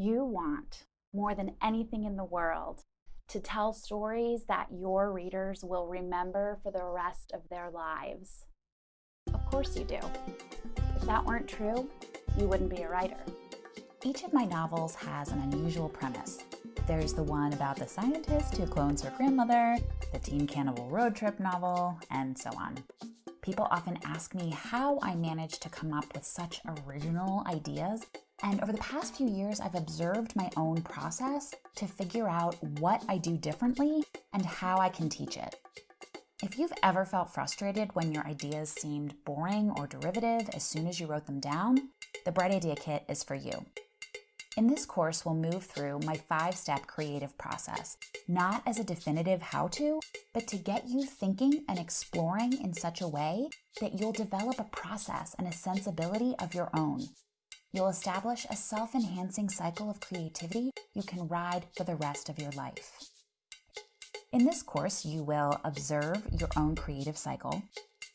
You want, more than anything in the world, to tell stories that your readers will remember for the rest of their lives. Of course you do. If that weren't true, you wouldn't be a writer. Each of my novels has an unusual premise. There's the one about the scientist who clones her grandmother, the teen cannibal road trip novel, and so on. People often ask me how I managed to come up with such original ideas and over the past few years, I've observed my own process to figure out what I do differently and how I can teach it. If you've ever felt frustrated when your ideas seemed boring or derivative as soon as you wrote them down, the Bright Idea Kit is for you. In this course, we'll move through my five step creative process, not as a definitive how to, but to get you thinking and exploring in such a way that you'll develop a process and a sensibility of your own You'll establish a self enhancing cycle of creativity you can ride for the rest of your life. In this course, you will observe your own creative cycle.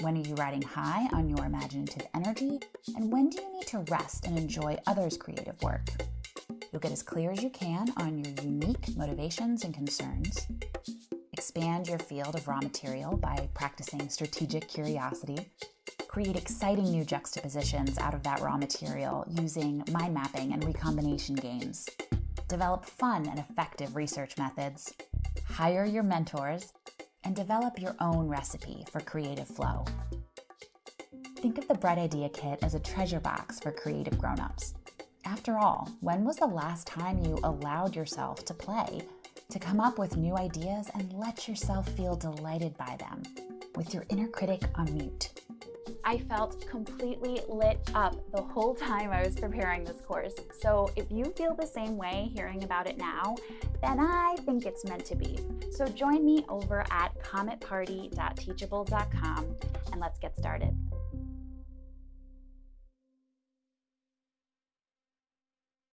When are you riding high on your imaginative energy? And when do you need to rest and enjoy others' creative work? You'll get as clear as you can on your unique motivations and concerns. Expand your field of raw material by practicing strategic curiosity create exciting new juxtapositions out of that raw material using mind mapping and recombination games. Develop fun and effective research methods. Hire your mentors and develop your own recipe for creative flow. Think of the Bright Idea Kit as a treasure box for creative grown-ups. After all, when was the last time you allowed yourself to play, to come up with new ideas and let yourself feel delighted by them, with your inner critic on mute? I felt completely lit up the whole time I was preparing this course. So if you feel the same way hearing about it now, then I think it's meant to be. So join me over at cometparty.teachable.com and let's get started.